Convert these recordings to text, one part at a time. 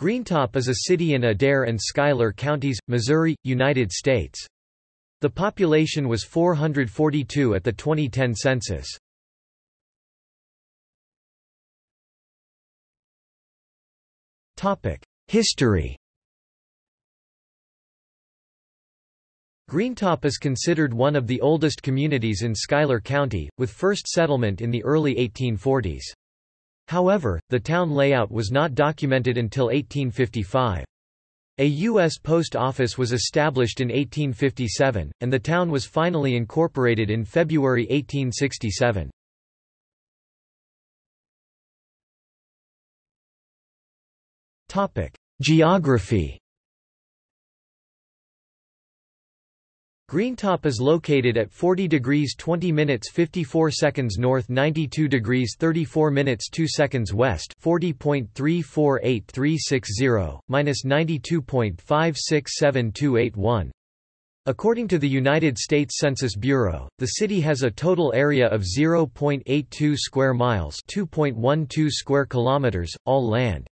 Greentop is a city in Adair and Schuyler counties, Missouri, United States. The population was 442 at the 2010 census. History Greentop is considered one of the oldest communities in Schuyler County, with first settlement in the early 1840s. However, the town layout was not documented until 1855. A U.S. post office was established in 1857, and the town was finally incorporated in February 1867. Geography Greentop is located at 40 degrees 20 minutes 54 seconds north 92 degrees 34 minutes 2 seconds west 40.348360, minus 92.567281. According to the United States Census Bureau, the city has a total area of 0.82 square miles 2.12 square kilometers, all land.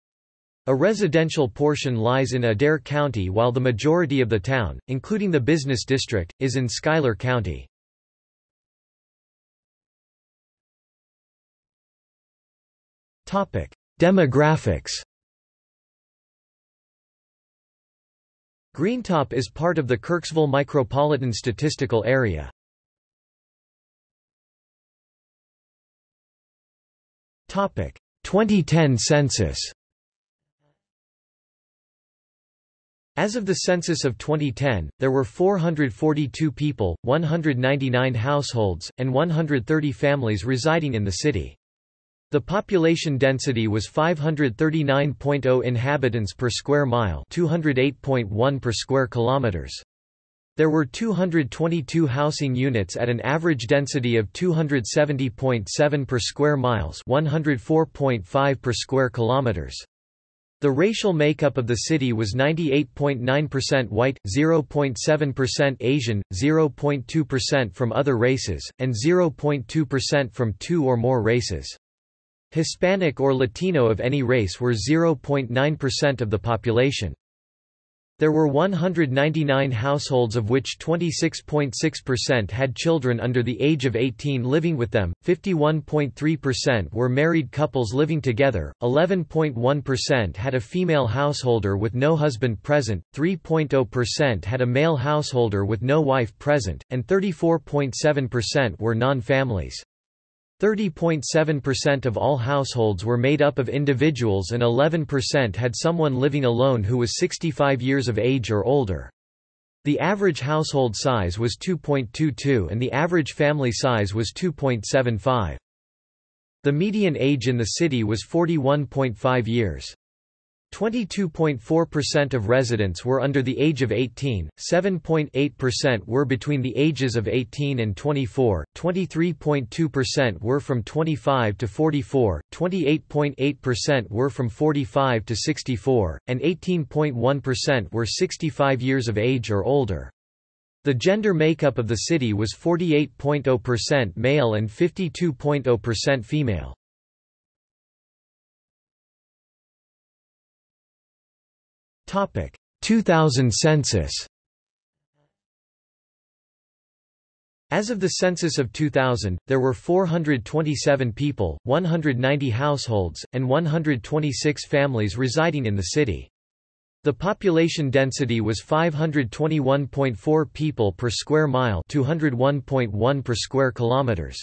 A residential portion lies in Adair County while the majority of the town, including the business district, is in Schuyler County. Demographics Greentop is part of the Kirksville Micropolitan Statistical Area. Topic: 2010 census. As of the census of 2010, there were 442 people, 199 households, and 130 families residing in the city. The population density was 539.0 inhabitants per square mile, 208.1 per square kilometers. There were 222 housing units at an average density of 270.7 per square miles, 104.5 per square kilometers. The racial makeup of the city was 98.9% white, 0.7% Asian, 0.2% from other races, and 0.2% from two or more races. Hispanic or Latino of any race were 0.9% of the population. There were 199 households of which 26.6% had children under the age of 18 living with them, 51.3% were married couples living together, 11.1% had a female householder with no husband present, 3.0% had a male householder with no wife present, and 34.7% were non-families. 30.7% of all households were made up of individuals and 11% had someone living alone who was 65 years of age or older. The average household size was 2.22 and the average family size was 2.75. The median age in the city was 41.5 years. 22.4% of residents were under the age of 18, 7.8% were between the ages of 18 and 24, 23.2% were from 25 to 44, 28.8% were from 45 to 64, and 18.1% were 65 years of age or older. The gender makeup of the city was 48.0% male and 52.0% female. 2000 census As of the census of 2000, there were 427 people, 190 households, and 126 families residing in the city. The population density was 521.4 people per square mile 201.1 per square kilometers.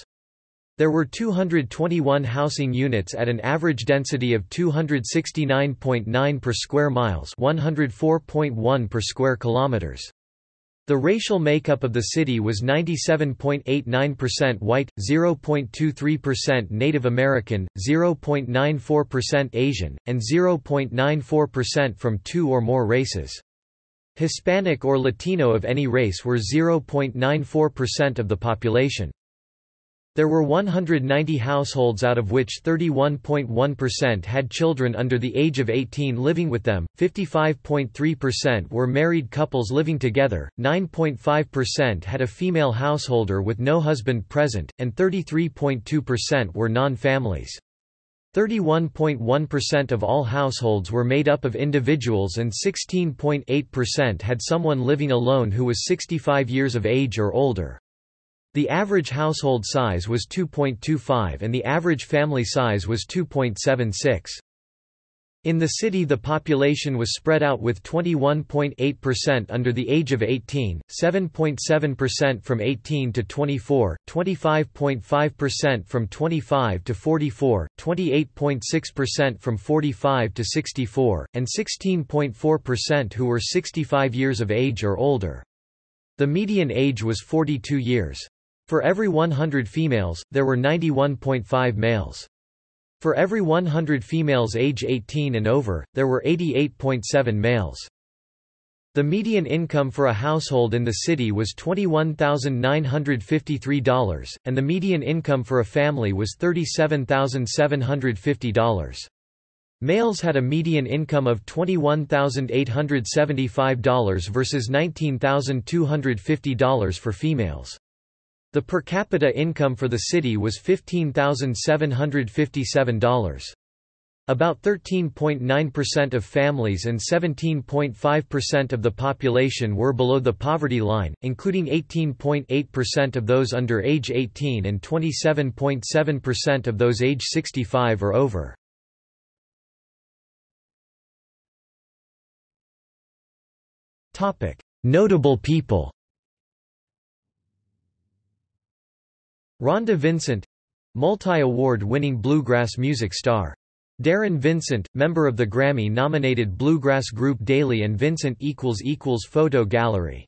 There were 221 housing units at an average density of 269.9 per square miles 104.1 per square kilometers. The racial makeup of the city was 97.89% white, 0.23% Native American, 0.94% Asian, and 0.94% from two or more races. Hispanic or Latino of any race were 0.94% of the population. There were 190 households out of which 31.1% had children under the age of 18 living with them, 55.3% were married couples living together, 9.5% had a female householder with no husband present, and 33.2% were non-families. 31.1% of all households were made up of individuals and 16.8% had someone living alone who was 65 years of age or older. The average household size was 2.25 and the average family size was 2.76. In the city the population was spread out with 21.8% under the age of 18, 7.7% from 18 to 24, 25.5% from 25 to 44, 28.6% from 45 to 64, and 16.4% who were 65 years of age or older. The median age was 42 years. For every 100 females, there were 91.5 males. For every 100 females age 18 and over, there were 88.7 males. The median income for a household in the city was $21,953, and the median income for a family was $37,750. Males had a median income of $21,875 versus $19,250 for females. The per capita income for the city was $15,757. About 13.9% of families and 17.5% of the population were below the poverty line, including 18.8% of those under age 18 and 27.7% of those age 65 or over. Notable people Rhonda Vincent multi-award-winning bluegrass music star. Darren Vincent, member of the Grammy-nominated bluegrass group Dailey and Vincent Photo Gallery